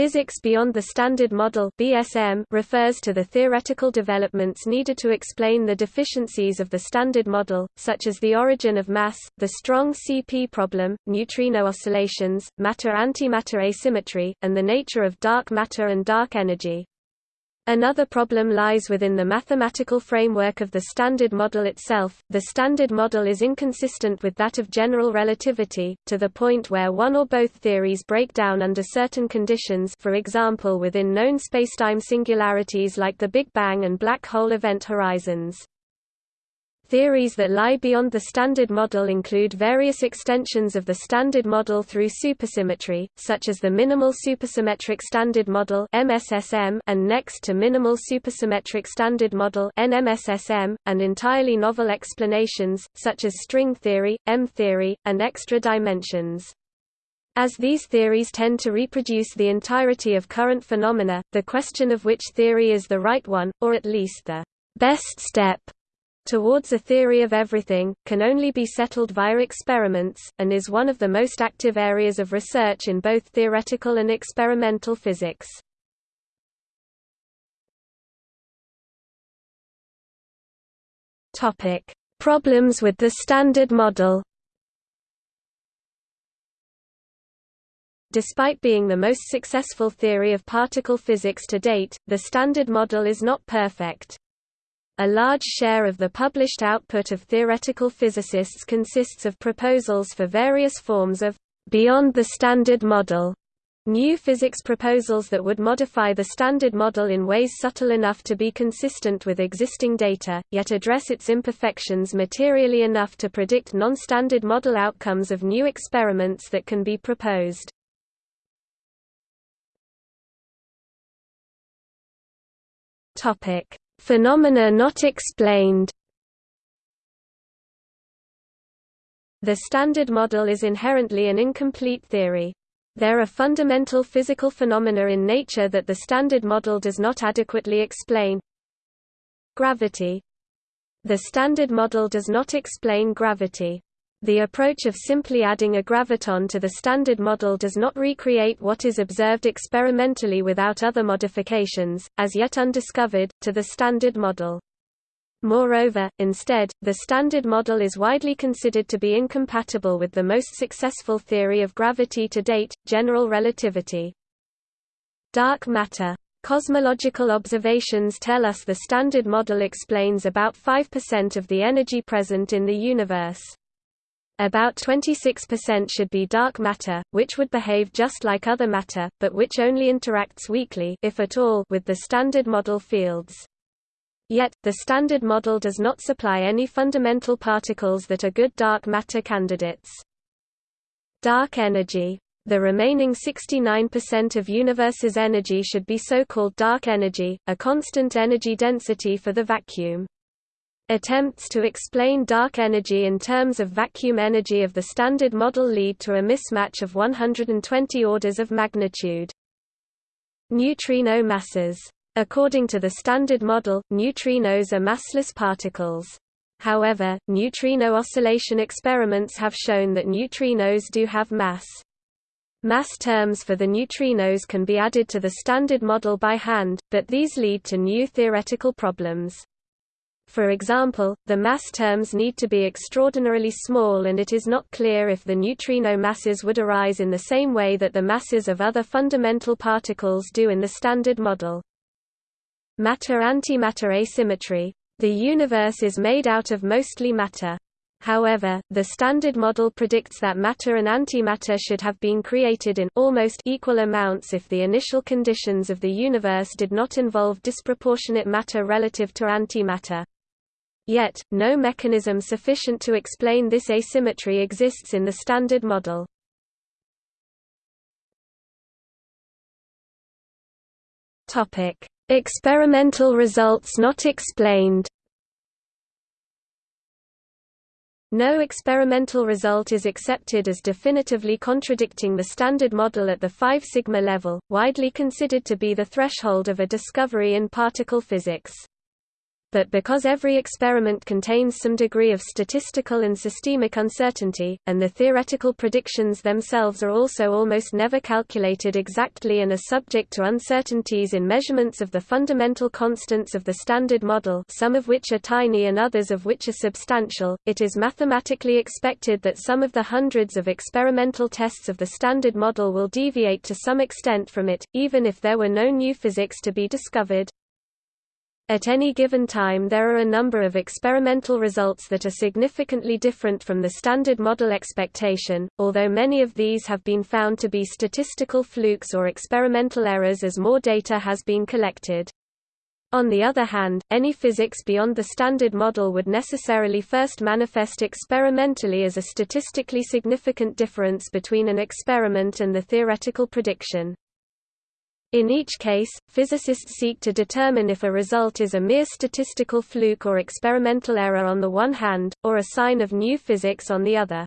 Physics beyond the Standard Model (BSM) refers to the theoretical developments needed to explain the deficiencies of the Standard Model, such as the origin of mass, the strong CP problem, neutrino oscillations, matter-antimatter asymmetry, and the nature of dark matter and dark energy. Another problem lies within the mathematical framework of the Standard Model itself. The Standard Model is inconsistent with that of general relativity, to the point where one or both theories break down under certain conditions for example within known spacetime singularities like the Big Bang and black hole event horizons. Theories that lie beyond the Standard Model include various extensions of the Standard Model through supersymmetry, such as the Minimal Supersymmetric Standard Model and Next to Minimal Supersymmetric Standard Model and entirely novel explanations, such as string theory, M-theory, and extra dimensions. As these theories tend to reproduce the entirety of current phenomena, the question of which theory is the right one, or at least the best step towards a theory of everything, can only be settled via experiments, and is one of the most active areas of research in both theoretical and experimental physics. Problems with the Standard Model Despite being the most successful theory of particle physics to date, the Standard Model is not perfect. A large share of the published output of theoretical physicists consists of proposals for various forms of beyond the Standard Model New physics proposals that would modify the Standard Model in ways subtle enough to be consistent with existing data, yet address its imperfections materially enough to predict non-Standard Model outcomes of new experiments that can be proposed. Phenomena not explained The Standard Model is inherently an incomplete theory. There are fundamental physical phenomena in nature that the Standard Model does not adequately explain. Gravity The Standard Model does not explain gravity. The approach of simply adding a graviton to the Standard Model does not recreate what is observed experimentally without other modifications, as yet undiscovered, to the Standard Model. Moreover, instead, the Standard Model is widely considered to be incompatible with the most successful theory of gravity to date, general relativity. Dark matter Cosmological observations tell us the Standard Model explains about 5% of the energy present in the universe. About 26% should be dark matter, which would behave just like other matter, but which only interacts weakly if at all with the Standard Model fields. Yet, the Standard Model does not supply any fundamental particles that are good dark matter candidates. Dark energy. The remaining 69% of universe's energy should be so-called dark energy, a constant energy density for the vacuum. Attempts to explain dark energy in terms of vacuum energy of the Standard Model lead to a mismatch of 120 orders of magnitude. Neutrino masses. According to the Standard Model, neutrinos are massless particles. However, neutrino oscillation experiments have shown that neutrinos do have mass. Mass terms for the neutrinos can be added to the Standard Model by hand, but these lead to new theoretical problems. For example, the mass terms need to be extraordinarily small and it is not clear if the neutrino masses would arise in the same way that the masses of other fundamental particles do in the Standard Model. Matter-antimatter asymmetry. The universe is made out of mostly matter. However, the Standard Model predicts that matter and antimatter should have been created in almost equal amounts if the initial conditions of the universe did not involve disproportionate matter relative to antimatter. Yet, no mechanism sufficient to explain this asymmetry exists in the Standard Model. Experimental results not explained No experimental result is accepted as definitively contradicting the Standard Model at the 5 sigma level, widely considered to be the threshold of a discovery in particle physics. But because every experiment contains some degree of statistical and systemic uncertainty, and the theoretical predictions themselves are also almost never calculated exactly and are subject to uncertainties in measurements of the fundamental constants of the Standard Model some of which are tiny and others of which are substantial, it is mathematically expected that some of the hundreds of experimental tests of the Standard Model will deviate to some extent from it, even if there were no new physics to be discovered. At any given time there are a number of experimental results that are significantly different from the standard model expectation, although many of these have been found to be statistical flukes or experimental errors as more data has been collected. On the other hand, any physics beyond the standard model would necessarily first manifest experimentally as a statistically significant difference between an experiment and the theoretical prediction. In each case, physicists seek to determine if a result is a mere statistical fluke or experimental error on the one hand, or a sign of new physics on the other.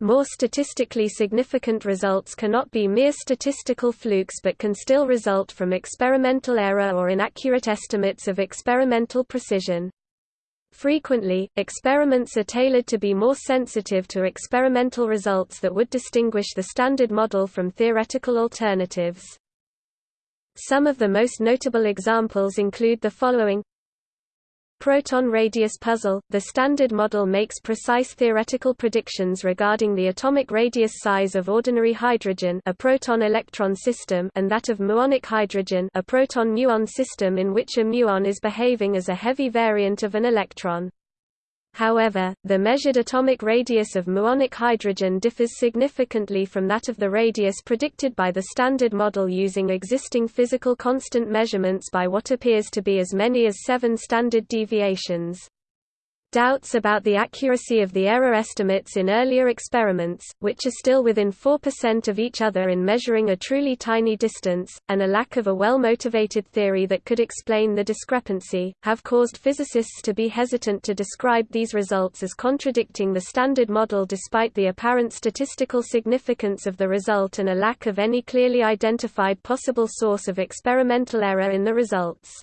More statistically significant results cannot be mere statistical flukes but can still result from experimental error or inaccurate estimates of experimental precision. Frequently, experiments are tailored to be more sensitive to experimental results that would distinguish the standard model from theoretical alternatives. Some of the most notable examples include the following Proton radius puzzle – The Standard Model makes precise theoretical predictions regarding the atomic radius size of ordinary hydrogen a proton-electron system and that of muonic hydrogen a proton-muon system in which a muon is behaving as a heavy variant of an electron. However, the measured atomic radius of muonic hydrogen differs significantly from that of the radius predicted by the Standard Model using existing physical constant measurements by what appears to be as many as seven standard deviations. Doubts about the accuracy of the error estimates in earlier experiments, which are still within 4% of each other in measuring a truly tiny distance, and a lack of a well-motivated theory that could explain the discrepancy, have caused physicists to be hesitant to describe these results as contradicting the Standard Model despite the apparent statistical significance of the result and a lack of any clearly identified possible source of experimental error in the results.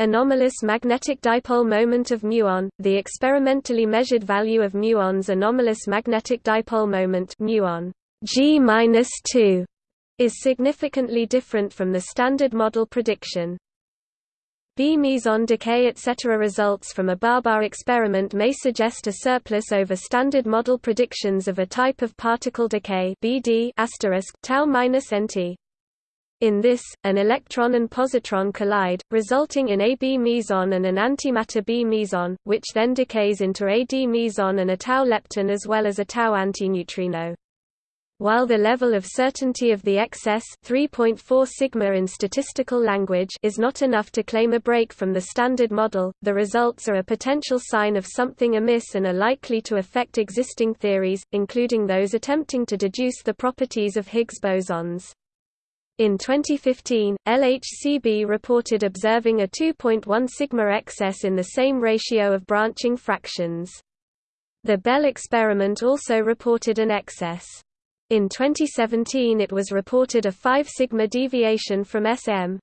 Anomalous magnetic dipole moment of muon, the experimentally measured value of muon's anomalous magnetic dipole moment muon G-2 is significantly different from the standard model prediction. B meson decay etc. results from a BaBar experiment may suggest a surplus over standard model predictions of a type of particle decay BD tau-nt. In this, an electron and positron collide, resulting in a B meson and an antimatter B meson, which then decays into a D meson and a tau lepton as well as a tau antineutrino. While the level of certainty of the excess 3.4 sigma in statistical language is not enough to claim a break from the standard model, the results are a potential sign of something amiss and are likely to affect existing theories, including those attempting to deduce the properties of Higgs bosons. In 2015, LHCb reported observing a 2.1 sigma excess in the same ratio of branching fractions. The Belle experiment also reported an excess. In 2017 it was reported a 5 sigma deviation from SM.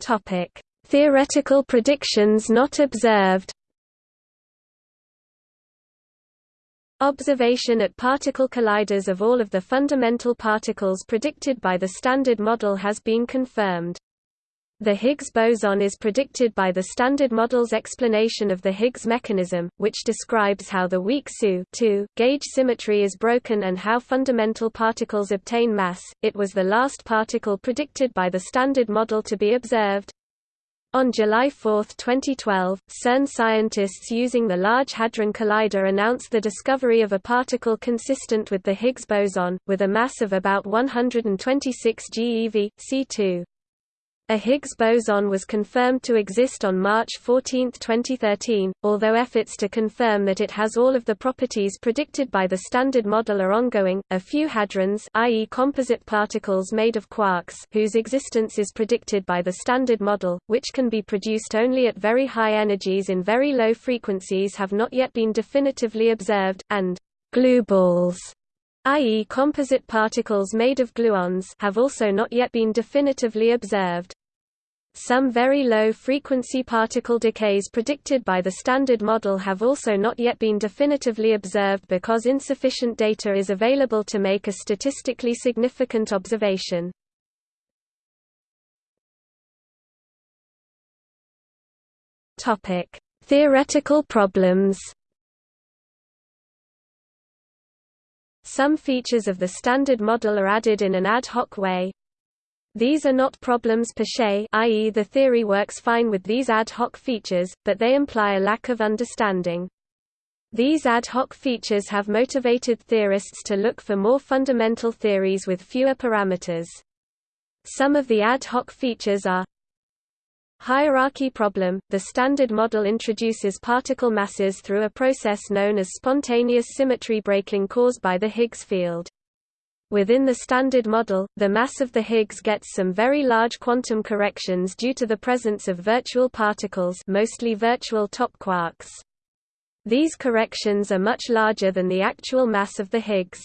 Topic: Theoretical predictions not observed. Observation at particle colliders of all of the fundamental particles predicted by the Standard Model has been confirmed. The Higgs boson is predicted by the Standard Model's explanation of the Higgs mechanism, which describes how the weak SU gauge symmetry is broken and how fundamental particles obtain mass. It was the last particle predicted by the Standard Model to be observed. On July 4, 2012, CERN scientists using the Large Hadron Collider announced the discovery of a particle consistent with the Higgs boson, with a mass of about 126 GeV, C2. A Higgs boson was confirmed to exist on March 14, 2013, although efforts to confirm that it has all of the properties predicted by the Standard Model are ongoing. A few hadrons, i.e., composite particles made of quarks, whose existence is predicted by the Standard Model, which can be produced only at very high energies in very low frequencies, have not yet been definitively observed, and glue balls i.e. composite particles made of gluons have also not yet been definitively observed. Some very low-frequency particle decays predicted by the Standard Model have also not yet been definitively observed because insufficient data is available to make a statistically significant observation. Theoretical problems Some features of the Standard Model are added in an ad hoc way, these are not problems per se i.e. the theory works fine with these ad hoc features, but they imply a lack of understanding. These ad hoc features have motivated theorists to look for more fundamental theories with fewer parameters. Some of the ad hoc features are Hierarchy problem – The Standard Model introduces particle masses through a process known as spontaneous symmetry breaking caused by the Higgs field. Within the Standard Model, the mass of the Higgs gets some very large quantum corrections due to the presence of virtual particles mostly virtual top quarks. These corrections are much larger than the actual mass of the Higgs.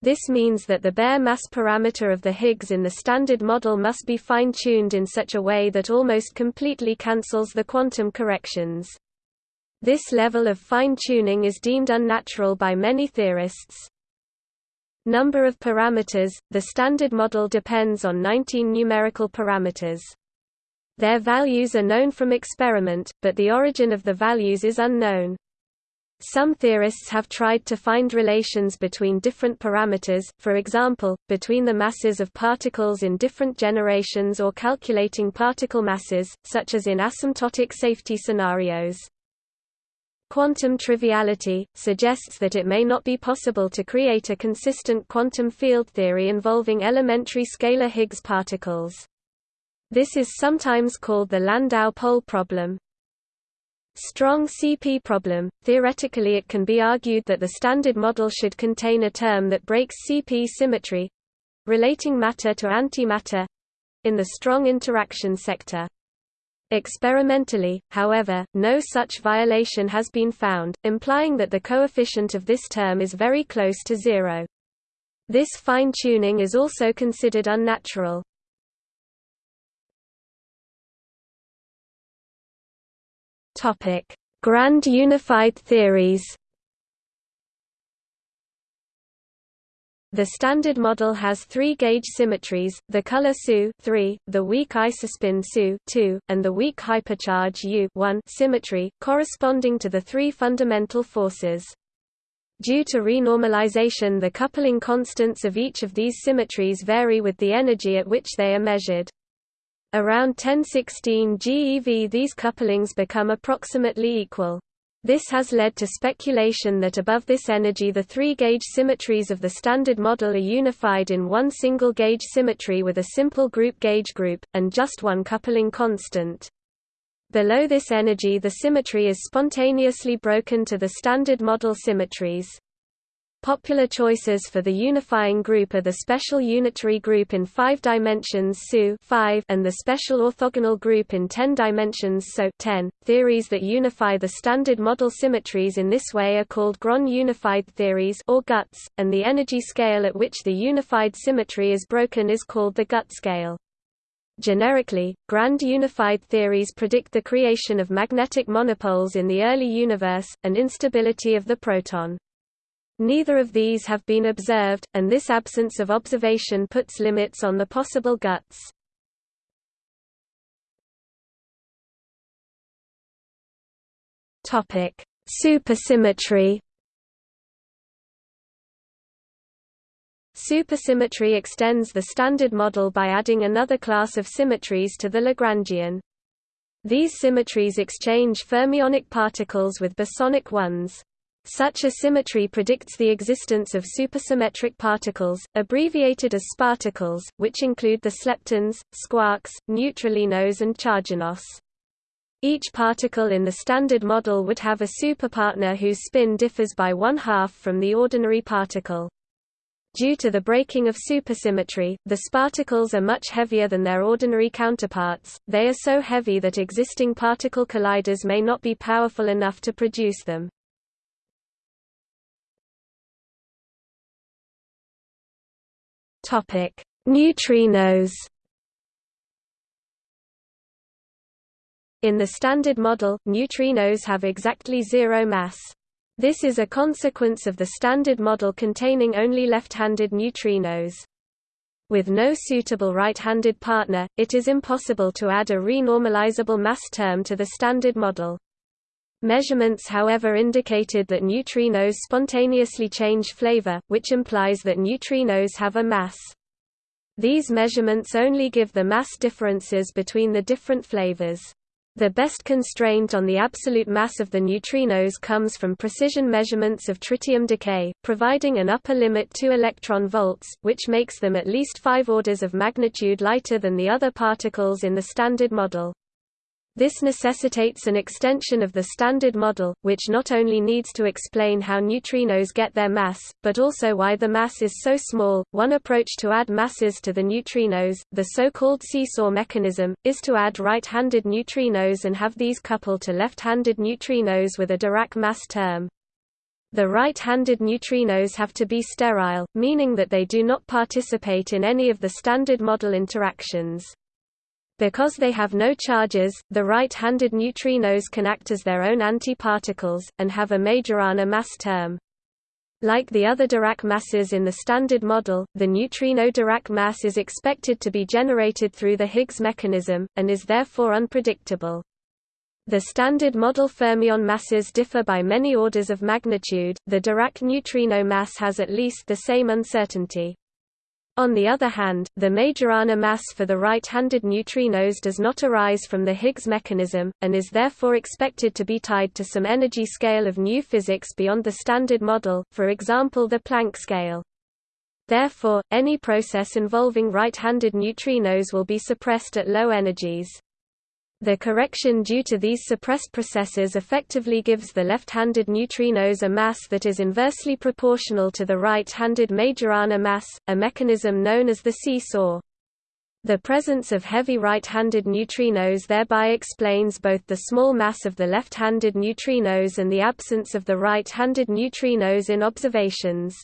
This means that the bare mass parameter of the Higgs in the Standard Model must be fine-tuned in such a way that almost completely cancels the quantum corrections. This level of fine-tuning is deemed unnatural by many theorists. Number of parameters – The Standard Model depends on 19 numerical parameters. Their values are known from experiment, but the origin of the values is unknown. Some theorists have tried to find relations between different parameters, for example, between the masses of particles in different generations or calculating particle masses, such as in asymptotic safety scenarios. Quantum triviality, suggests that it may not be possible to create a consistent quantum field theory involving elementary scalar Higgs particles. This is sometimes called the Landau pole problem. Strong CP problem – Theoretically it can be argued that the Standard Model should contain a term that breaks CP symmetry—relating matter to antimatter—in the strong interaction sector. Experimentally, however, no such violation has been found, implying that the coefficient of this term is very close to zero. This fine-tuning is also considered unnatural. Grand unified theories The Standard Model has three gauge symmetries, the color SU 3, the weak isospin SU 2, and the weak hypercharge U 1 symmetry, corresponding to the three fundamental forces. Due to renormalization the coupling constants of each of these symmetries vary with the energy at which they are measured. Around 1016 GeV these couplings become approximately equal. This has led to speculation that above this energy the three gauge symmetries of the Standard Model are unified in one single gauge symmetry with a simple group gauge group, and just one coupling constant. Below this energy the symmetry is spontaneously broken to the Standard Model symmetries. Popular choices for the unifying group are the special unitary group in 5 dimensions SU 5 and the special orthogonal group in 10 dimensions SO 10. Theories that unify the standard model symmetries in this way are called Grand unified theories or GUTS, and the energy scale at which the unified symmetry is broken is called the GUT scale. Generically, grand unified theories predict the creation of magnetic monopoles in the early universe, and instability of the proton. Neither of these have been observed, and this absence of observation puts limits on the possible GUTs. Topic: Supersymmetry. Supersymmetry extends the Standard Model by adding another class of symmetries to the Lagrangian. These symmetries exchange fermionic particles with bosonic ones. Such a symmetry predicts the existence of supersymmetric particles, abbreviated as sparticles, which include the sleptons, squarks, neutralinos and charginos. Each particle in the Standard Model would have a superpartner whose spin differs by one-half from the ordinary particle. Due to the breaking of supersymmetry, the sparticles are much heavier than their ordinary counterparts, they are so heavy that existing particle colliders may not be powerful enough to produce them. Topic: Neutrinos. In the Standard Model, neutrinos have exactly zero mass. This is a consequence of the Standard Model containing only left-handed neutrinos. With no suitable right-handed partner, it is impossible to add a renormalizable mass term to the Standard Model. Measurements however indicated that neutrinos spontaneously change flavor, which implies that neutrinos have a mass. These measurements only give the mass differences between the different flavors. The best constraint on the absolute mass of the neutrinos comes from precision measurements of tritium decay, providing an upper limit 2 electron volts, which makes them at least 5 orders of magnitude lighter than the other particles in the Standard Model. This necessitates an extension of the Standard Model, which not only needs to explain how neutrinos get their mass, but also why the mass is so small. One approach to add masses to the neutrinos, the so-called seesaw mechanism, is to add right-handed neutrinos and have these couple to left-handed neutrinos with a Dirac mass term. The right-handed neutrinos have to be sterile, meaning that they do not participate in any of the Standard Model interactions. Because they have no charges, the right-handed neutrinos can act as their own antiparticles, and have a Majorana mass term. Like the other Dirac masses in the Standard Model, the neutrino Dirac mass is expected to be generated through the Higgs mechanism, and is therefore unpredictable. The Standard Model fermion masses differ by many orders of magnitude, the Dirac neutrino mass has at least the same uncertainty. On the other hand, the Majorana mass for the right-handed neutrinos does not arise from the Higgs mechanism, and is therefore expected to be tied to some energy scale of new physics beyond the Standard Model, for example the Planck scale. Therefore, any process involving right-handed neutrinos will be suppressed at low energies. The correction due to these suppressed processes effectively gives the left-handed neutrinos a mass that is inversely proportional to the right-handed Majorana mass, a mechanism known as the seesaw. The presence of heavy right-handed neutrinos thereby explains both the small mass of the left-handed neutrinos and the absence of the right-handed neutrinos in observations.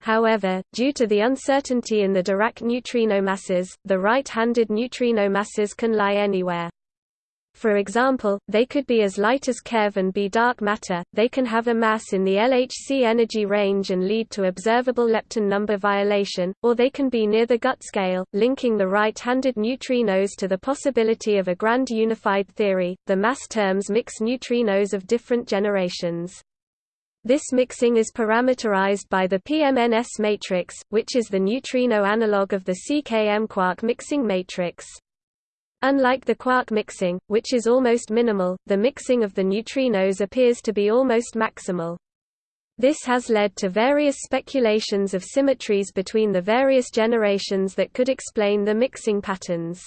However, due to the uncertainty in the Dirac neutrino masses, the right-handed neutrino masses can lie anywhere. For example, they could be as light as keV and be dark matter, they can have a mass in the LHC energy range and lead to observable lepton number violation, or they can be near the GUT scale, linking the right-handed neutrinos to the possibility of a grand unified theory. The mass terms mix neutrinos of different generations. This mixing is parameterized by the PMNS matrix, which is the neutrino analog of the CKM quark mixing matrix. Unlike the quark mixing, which is almost minimal, the mixing of the neutrinos appears to be almost maximal. This has led to various speculations of symmetries between the various generations that could explain the mixing patterns.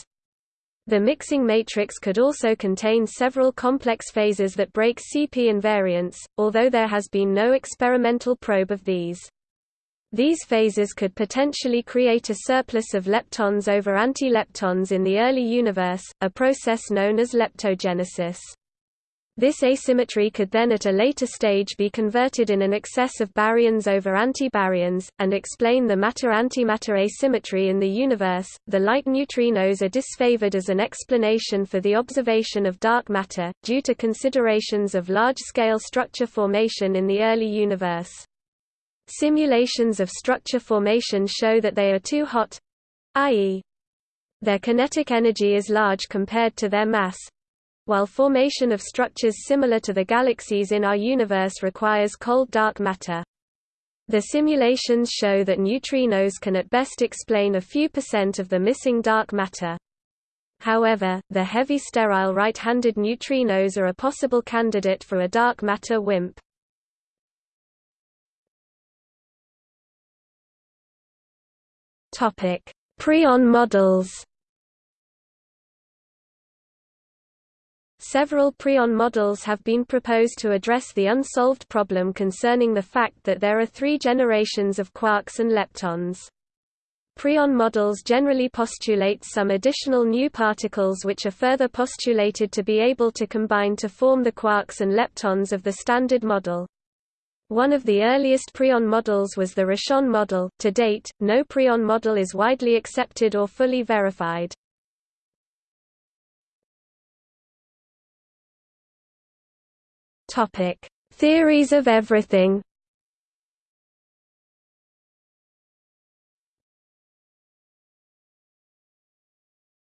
The mixing matrix could also contain several complex phases that break CP invariance, although there has been no experimental probe of these. These phases could potentially create a surplus of leptons over antileptons in the early universe, a process known as leptogenesis. This asymmetry could then at a later stage be converted in an excess of baryons over antibaryons, and explain the matter-antimatter asymmetry in the universe. The light neutrinos are disfavored as an explanation for the observation of dark matter, due to considerations of large-scale structure formation in the early universe. Simulations of structure formation show that they are too hot i.e., their kinetic energy is large compared to their mass, while formation of structures similar to the galaxies in our universe requires cold dark matter. The simulations show that neutrinos can at best explain a few percent of the missing dark matter. However, the heavy sterile right-handed neutrinos are a possible candidate for a dark matter WIMP. Topic: Preon models. Several preon models have been proposed to address the unsolved problem concerning the fact that there are three generations of quarks and leptons. Preon models generally postulate some additional new particles which are further postulated to be able to combine to form the quarks and leptons of the Standard Model. One of the earliest preon models was the Rishon model. To date, no preon model is widely accepted or fully verified. Topic: Theories of everything.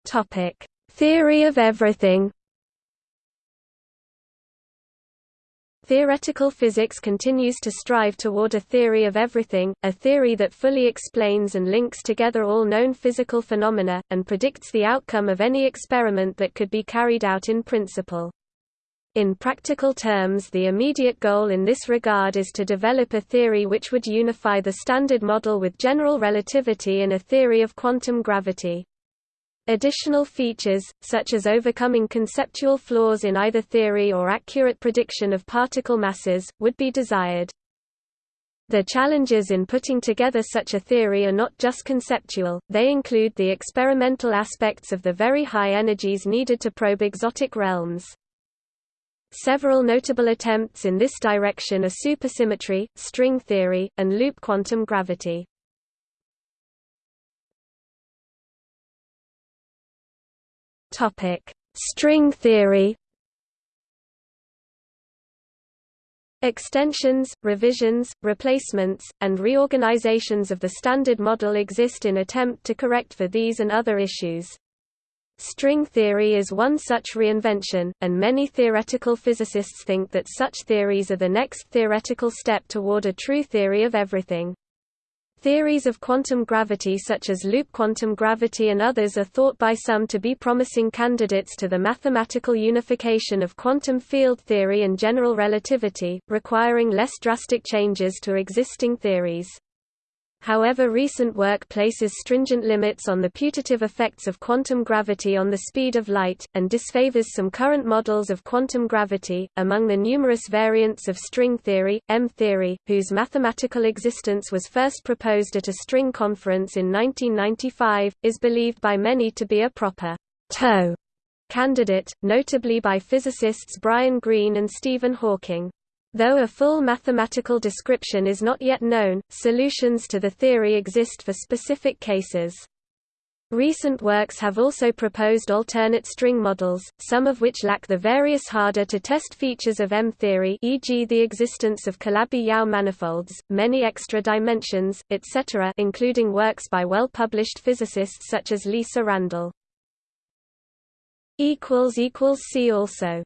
Topic: Theory of everything. Theoretical physics continues to strive toward a theory of everything, a theory that fully explains and links together all known physical phenomena, and predicts the outcome of any experiment that could be carried out in principle. In practical terms the immediate goal in this regard is to develop a theory which would unify the Standard Model with general relativity in a theory of quantum gravity. Additional features, such as overcoming conceptual flaws in either theory or accurate prediction of particle masses, would be desired. The challenges in putting together such a theory are not just conceptual, they include the experimental aspects of the very high energies needed to probe exotic realms. Several notable attempts in this direction are supersymmetry, string theory, and loop quantum gravity. Topic: String theory. Extensions, revisions, replacements, and reorganizations of the Standard Model exist in attempt to correct for these and other issues. String theory is one such reinvention, and many theoretical physicists think that such theories are the next theoretical step toward a true theory of everything. Theories of quantum gravity such as loop quantum gravity and others are thought by some to be promising candidates to the mathematical unification of quantum field theory and general relativity, requiring less drastic changes to existing theories. However recent work places stringent limits on the putative effects of quantum gravity on the speed of light, and disfavors some current models of quantum gravity. Among the numerous variants of string theory, M-theory, whose mathematical existence was first proposed at a string conference in 1995, is believed by many to be a proper TOE candidate, notably by physicists Brian Greene and Stephen Hawking. Though a full mathematical description is not yet known, solutions to the theory exist for specific cases. Recent works have also proposed alternate string models, some of which lack the various harder-to-test features of M-theory e.g. the existence of Calabi-Yau manifolds, many extra dimensions, etc. including works by well-published physicists such as Lisa Randall. See also